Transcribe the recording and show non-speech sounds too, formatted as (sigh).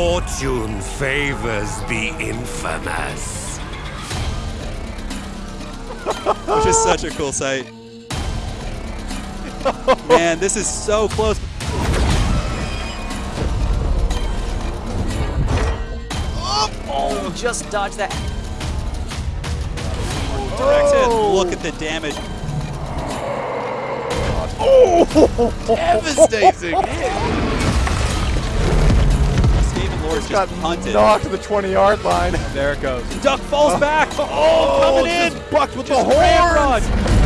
Fortune favors the infamous. (laughs) Which is such a cool sight. Man, this is so close. Oh, just dodge that. Direct hit. Oh. Look at the damage. Oh. (laughs) Devastating Stephen (laughs) Lord just Got punted. knocked to the 20 yard line. There it goes. Duck falls oh. back. Oh, coming oh, in. Just bucked with Just the horns. ramrod.